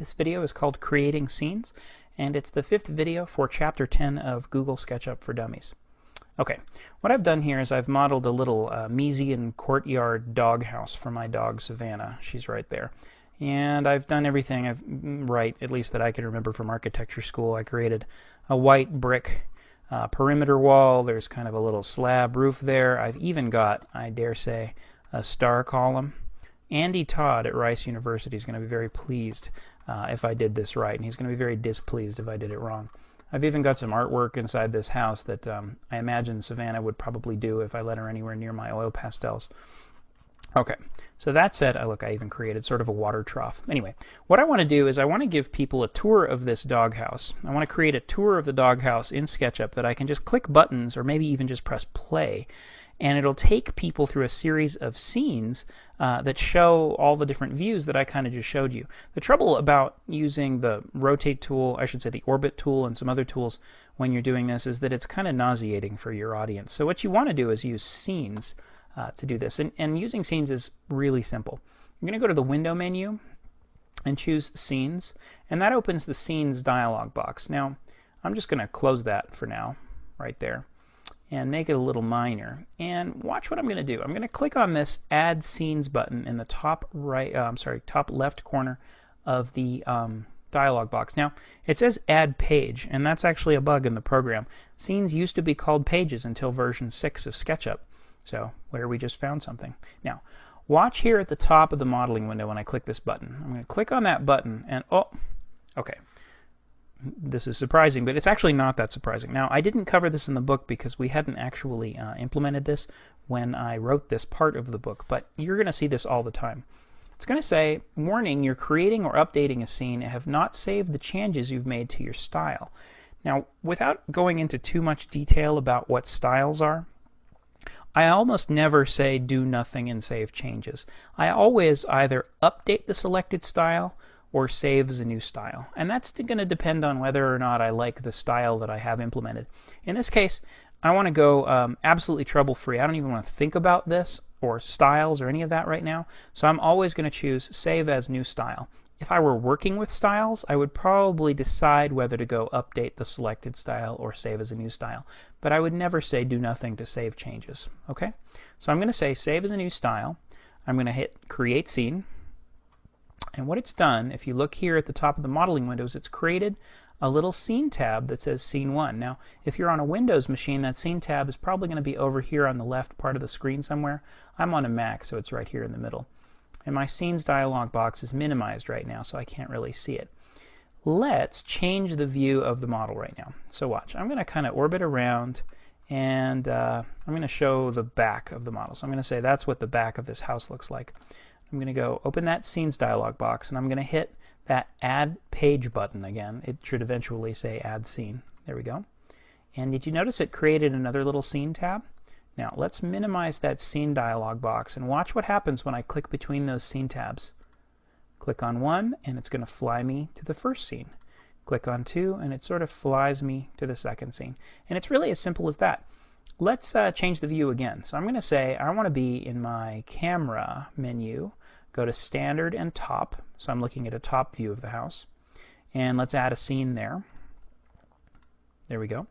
This video is called Creating Scenes, and it's the fifth video for Chapter 10 of Google SketchUp for Dummies. Okay, what I've done here is I've modeled a little uh, Miesian courtyard doghouse for my dog Savannah. She's right there. And I've done everything I've mm, right, at least that I can remember from architecture school. I created a white brick uh, perimeter wall. There's kind of a little slab roof there. I've even got, I dare say, a star column. Andy Todd at Rice University is going to be very pleased uh, if I did this right, and he's going to be very displeased if I did it wrong. I've even got some artwork inside this house that um, I imagine Savannah would probably do if I let her anywhere near my oil pastels. Okay, so that said, I look, I even created sort of a water trough. Anyway, what I want to do is I want to give people a tour of this doghouse. I want to create a tour of the doghouse in SketchUp that I can just click buttons or maybe even just press play and it'll take people through a series of scenes uh, that show all the different views that I kind of just showed you. The trouble about using the rotate tool, I should say the orbit tool and some other tools when you're doing this is that it's kind of nauseating for your audience. So what you want to do is use scenes uh, to do this. And, and using scenes is really simple. You're going to go to the window menu and choose scenes and that opens the scenes dialog box. Now I'm just going to close that for now right there and make it a little minor. And watch what I'm going to do. I'm going to click on this Add Scenes button in the top right, uh, I'm sorry, top left corner of the um, dialog box. Now, it says Add Page, and that's actually a bug in the program. Scenes used to be called pages until version 6 of SketchUp, so where we just found something. Now, watch here at the top of the modeling window when I click this button. I'm going to click on that button, and oh, okay this is surprising, but it's actually not that surprising. Now, I didn't cover this in the book because we hadn't actually uh, implemented this when I wrote this part of the book, but you're going to see this all the time. It's going to say, warning, you're creating or updating a scene and have not saved the changes you've made to your style. Now, without going into too much detail about what styles are, I almost never say do nothing and save changes. I always either update the selected style or save as a new style. And that's going to depend on whether or not I like the style that I have implemented. In this case, I want to go um, absolutely trouble-free. I don't even want to think about this or styles or any of that right now. So I'm always going to choose save as new style. If I were working with styles, I would probably decide whether to go update the selected style or save as a new style. But I would never say do nothing to save changes. Okay? So I'm going to say save as a new style. I'm going to hit create scene. And what it's done, if you look here at the top of the modeling windows, it's created a little scene tab that says scene 1. Now, if you're on a Windows machine, that scene tab is probably going to be over here on the left part of the screen somewhere. I'm on a Mac, so it's right here in the middle. And my scenes dialog box is minimized right now, so I can't really see it. Let's change the view of the model right now. So watch. I'm going to kind of orbit around and uh, I'm going to show the back of the model. So I'm going to say that's what the back of this house looks like. I'm going to go open that scenes dialog box and I'm going to hit that add page button again. It should eventually say add scene. There we go. And did you notice it created another little scene tab? Now let's minimize that scene dialog box and watch what happens when I click between those scene tabs. Click on one and it's going to fly me to the first scene. Click on two and it sort of flies me to the second scene. And it's really as simple as that. Let's uh, change the view again. So I'm going to say I want to be in my camera menu Go to standard and top. So I'm looking at a top view of the house. And let's add a scene there. There we go.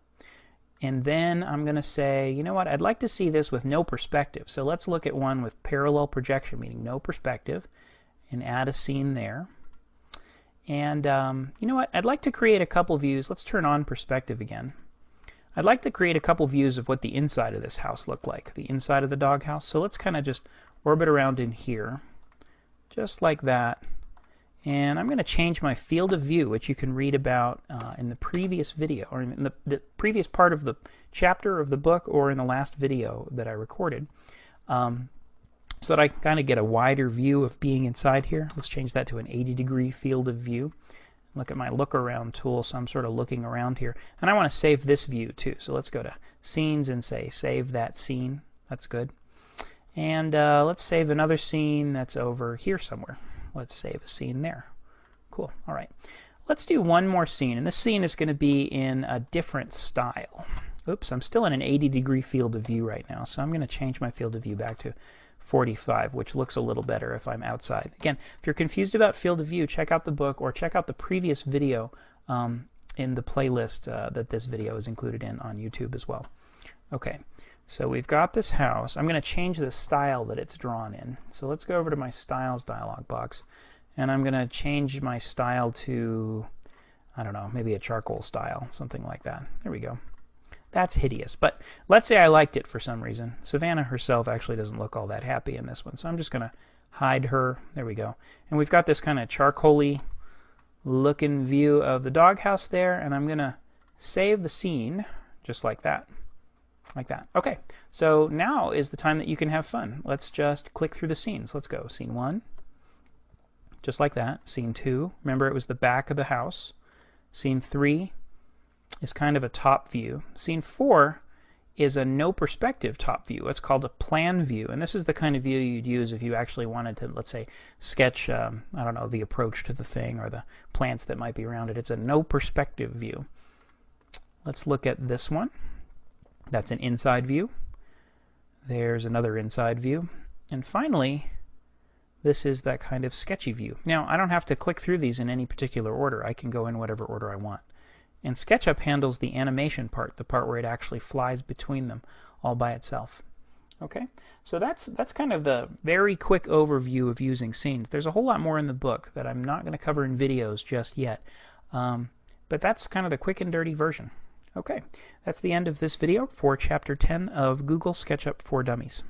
And then I'm going to say, you know what, I'd like to see this with no perspective. So let's look at one with parallel projection, meaning no perspective, and add a scene there. And um, you know what, I'd like to create a couple views. Let's turn on perspective again. I'd like to create a couple views of what the inside of this house looked like, the inside of the doghouse. So let's kind of just orbit around in here just like that. And I'm going to change my field of view, which you can read about uh, in the previous video, or in the, the, previous part of the chapter of the book, or in the last video that I recorded, um, so that I can kind of get a wider view of being inside here. Let's change that to an 80 degree field of view. Look at my look around tool, so I'm sort of looking around here. And I want to save this view too, so let's go to Scenes and say Save that scene. That's good. And uh, let's save another scene that's over here somewhere. Let's save a scene there. Cool. All right. Let's do one more scene. And this scene is going to be in a different style. Oops, I'm still in an 80 degree field of view right now. So I'm going to change my field of view back to 45, which looks a little better if I'm outside. Again, if you're confused about field of view, check out the book or check out the previous video um, in the playlist uh, that this video is included in on YouTube as well. Okay, so we've got this house. I'm going to change the style that it's drawn in. So let's go over to my styles dialog box and I'm going to change my style to, I don't know, maybe a charcoal style, something like that. There we go. That's hideous. But let's say I liked it for some reason. Savannah herself actually doesn't look all that happy in this one. So I'm just going to hide her. There we go. And we've got this kind of charcoaly looking view of the doghouse there. And I'm going to save the scene just like that. Like that. Okay, so now is the time that you can have fun. Let's just click through the scenes. Let's go. Scene one, just like that. Scene two, remember it was the back of the house. Scene three, is kind of a top view. Scene 4 is a no perspective top view. It's called a plan view. And this is the kind of view you'd use if you actually wanted to, let's say, sketch, um, I don't know, the approach to the thing or the plants that might be around it. It's a no perspective view. Let's look at this one. That's an inside view. There's another inside view. And finally, this is that kind of sketchy view. Now, I don't have to click through these in any particular order. I can go in whatever order I want. And SketchUp handles the animation part, the part where it actually flies between them all by itself. Okay, so that's that's kind of the very quick overview of using scenes. There's a whole lot more in the book that I'm not going to cover in videos just yet, um, but that's kind of the quick and dirty version. Okay, that's the end of this video for Chapter 10 of Google SketchUp for Dummies.